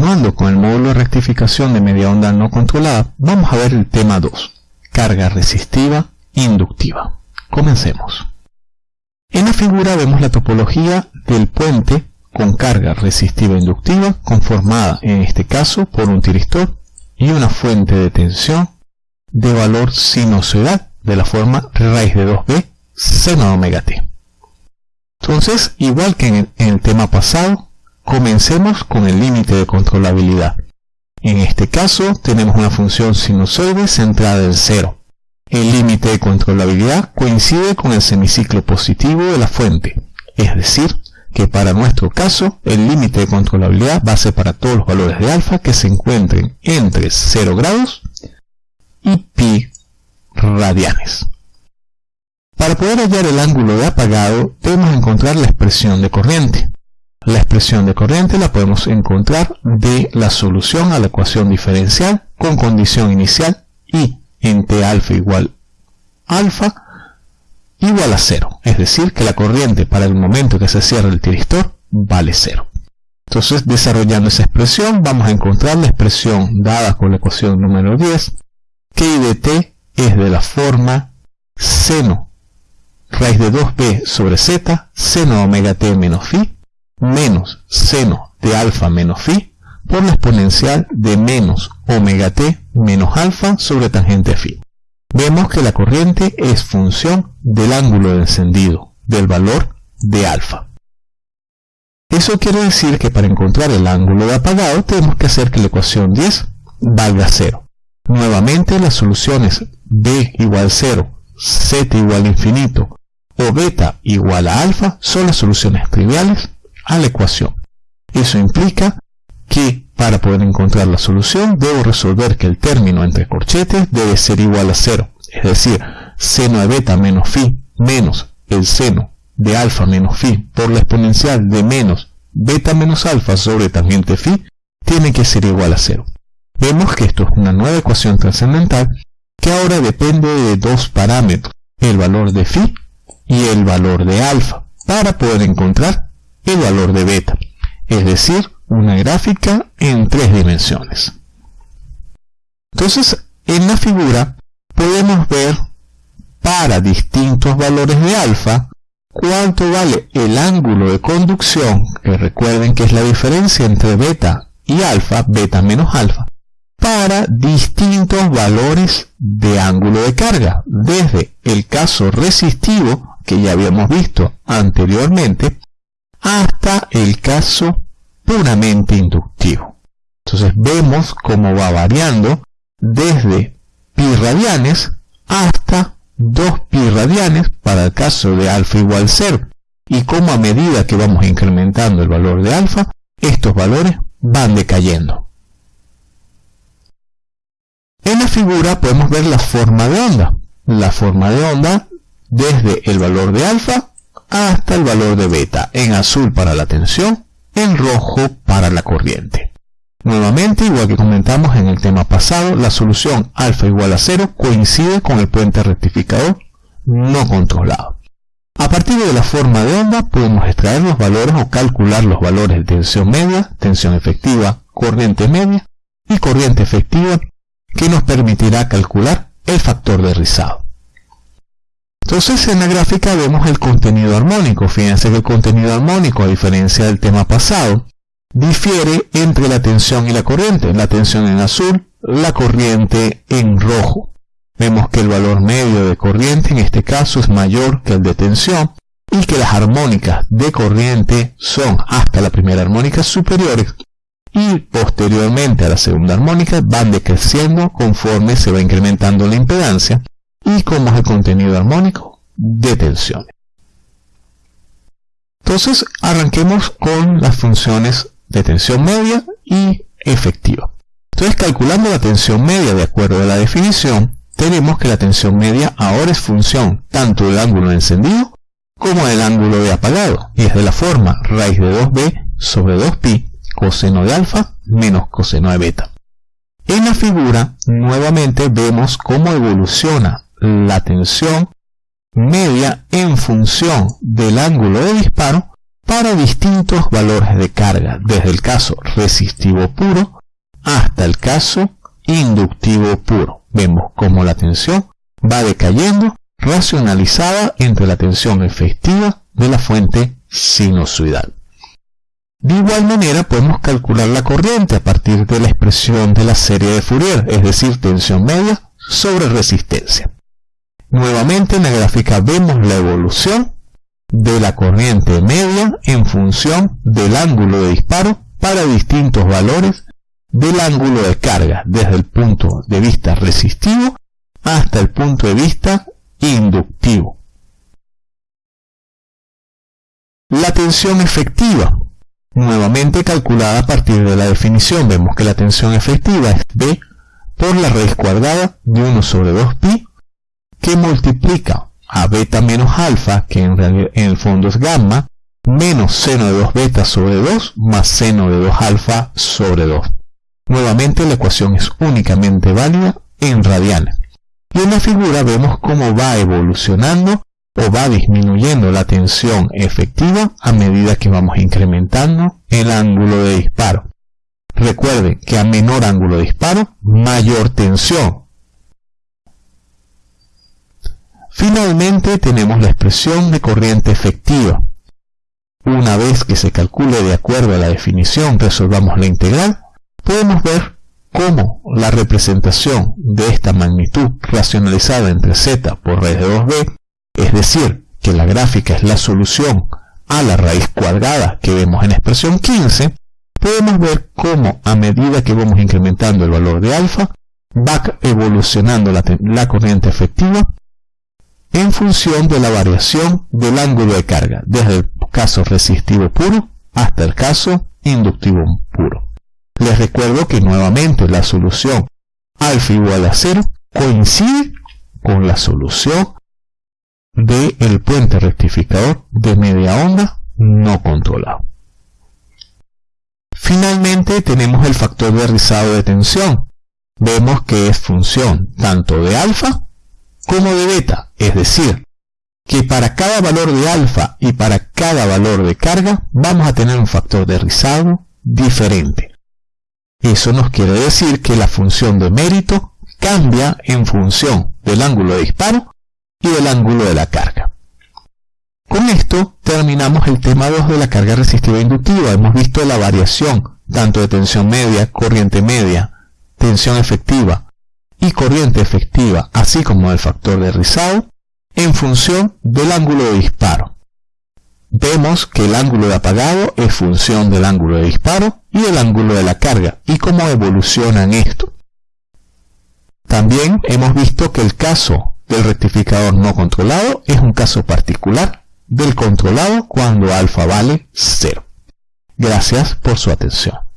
continuando con el módulo de rectificación de media onda no controlada, vamos a ver el tema 2, carga resistiva inductiva. Comencemos. En la figura vemos la topología del puente con carga resistiva inductiva conformada en este caso por un tiristor y una fuente de tensión de valor sinusoidal de la forma raíz de 2b seno omega t. Entonces, igual que en el tema pasado, comencemos con el límite de controlabilidad. En este caso, tenemos una función sinusoide centrada en cero. El límite de controlabilidad coincide con el semiciclo positivo de la fuente, es decir, que para nuestro caso el límite de controlabilidad va a ser para todos los valores de alfa que se encuentren entre 0 grados y pi radianes. Para poder hallar el ángulo de apagado debemos encontrar la expresión de corriente. La expresión de corriente la podemos encontrar de la solución a la ecuación diferencial con condición inicial y en T alfa igual alfa igual a cero. Es decir, que la corriente para el momento que se cierra el tiristor vale cero. Entonces, desarrollando esa expresión, vamos a encontrar la expresión dada con la ecuación número 10, que I de t es de la forma seno raíz de 2b sobre z, seno omega t menos phi, menos seno de alfa menos phi, por la exponencial de menos omega t menos alfa sobre tangente phi vemos que la corriente es función del ángulo de encendido, del valor de alfa. Eso quiere decir que para encontrar el ángulo de apagado tenemos que hacer que la ecuación 10 valga 0. Nuevamente las soluciones b igual 0, z igual infinito o beta igual a alfa son las soluciones triviales a la ecuación. Eso implica que para poder encontrar la solución, debo resolver que el término entre corchetes debe ser igual a 0, es decir, seno de beta menos phi menos el seno de alfa menos phi por la exponencial de menos beta menos alfa sobre tangente phi tiene que ser igual a 0. Vemos que esto es una nueva ecuación trascendental que ahora depende de dos parámetros, el valor de phi y el valor de alfa, para poder encontrar el valor de beta, es decir, una gráfica en tres dimensiones. Entonces, en la figura podemos ver para distintos valores de alfa cuánto vale el ángulo de conducción, que recuerden que es la diferencia entre beta y alfa, beta menos alfa, para distintos valores de ángulo de carga, desde el caso resistivo, que ya habíamos visto anteriormente, hasta el caso puramente inductivo. Entonces vemos cómo va variando desde pi radianes hasta 2 pi radianes para el caso de alfa igual 0 y cómo a medida que vamos incrementando el valor de alfa, estos valores van decayendo. En la figura podemos ver la forma de onda. La forma de onda desde el valor de alfa hasta el valor de beta, en azul para la tensión en rojo para la corriente. Nuevamente, igual que comentamos en el tema pasado, la solución alfa igual a 0 coincide con el puente rectificador no controlado. A partir de la forma de onda podemos extraer los valores o calcular los valores de tensión media, tensión efectiva, corriente media y corriente efectiva que nos permitirá calcular el factor de rizado. Entonces en la gráfica vemos el contenido armónico. Fíjense que el contenido armónico, a diferencia del tema pasado, difiere entre la tensión y la corriente. La tensión en azul, la corriente en rojo. Vemos que el valor medio de corriente en este caso es mayor que el de tensión y que las armónicas de corriente son hasta la primera armónica superiores y posteriormente a la segunda armónica van decreciendo conforme se va incrementando la impedancia y cómo es el contenido armónico de tensiones. Entonces arranquemos con las funciones de tensión media y efectiva. Entonces calculando la tensión media de acuerdo a la definición, tenemos que la tensión media ahora es función tanto del ángulo de encendido como del ángulo de apagado y es de la forma raíz de 2b sobre 2pi coseno de alfa menos coseno de beta. En la figura nuevamente vemos cómo evoluciona la tensión media en función del ángulo de disparo para distintos valores de carga, desde el caso resistivo puro hasta el caso inductivo puro. Vemos cómo la tensión va decayendo racionalizada entre la tensión efectiva de la fuente sinusoidal. De igual manera podemos calcular la corriente a partir de la expresión de la serie de Fourier, es decir, tensión media sobre resistencia. Nuevamente en la gráfica vemos la evolución de la corriente media en función del ángulo de disparo para distintos valores del ángulo de carga, desde el punto de vista resistivo hasta el punto de vista inductivo. La tensión efectiva Nuevamente calculada a partir de la definición, vemos que la tensión efectiva es B por la raíz cuadrada de 1 sobre 2pi, que multiplica a beta menos alfa, que en, en el fondo es gamma, menos seno de 2 beta sobre 2 más seno de 2 alfa sobre 2. Nuevamente la ecuación es únicamente válida en radianes. Y en la figura vemos cómo va evolucionando o va disminuyendo la tensión efectiva a medida que vamos incrementando el ángulo de disparo. Recuerde que a menor ángulo de disparo, mayor tensión. Finalmente tenemos la expresión de corriente efectiva. Una vez que se calcule de acuerdo a la definición, resolvamos la integral, podemos ver cómo la representación de esta magnitud racionalizada entre z por raíz de 2b es decir, que la gráfica es la solución a la raíz cuadrada que vemos en expresión 15, podemos ver cómo a medida que vamos incrementando el valor de alfa, va evolucionando la, la corriente efectiva en función de la variación del ángulo de carga, desde el caso resistivo puro hasta el caso inductivo puro. Les recuerdo que nuevamente la solución alfa igual a 0 coincide con la solución del el puente rectificador de media onda no controlado. Finalmente tenemos el factor de rizado de tensión. Vemos que es función tanto de alfa como de beta, es decir, que para cada valor de alfa y para cada valor de carga vamos a tener un factor de rizado diferente. Eso nos quiere decir que la función de mérito cambia en función del ángulo de disparo y del ángulo de la carga. Con esto terminamos el tema 2 de la carga resistiva inductiva. Hemos visto la variación tanto de tensión media, corriente media, tensión efectiva y corriente efectiva, así como del factor de rizado, en función del ángulo de disparo. Vemos que el ángulo de apagado es función del ángulo de disparo y del ángulo de la carga, y cómo evolucionan esto. También hemos visto que el caso del rectificador no controlado es un caso particular del controlado cuando alfa vale 0. Gracias por su atención.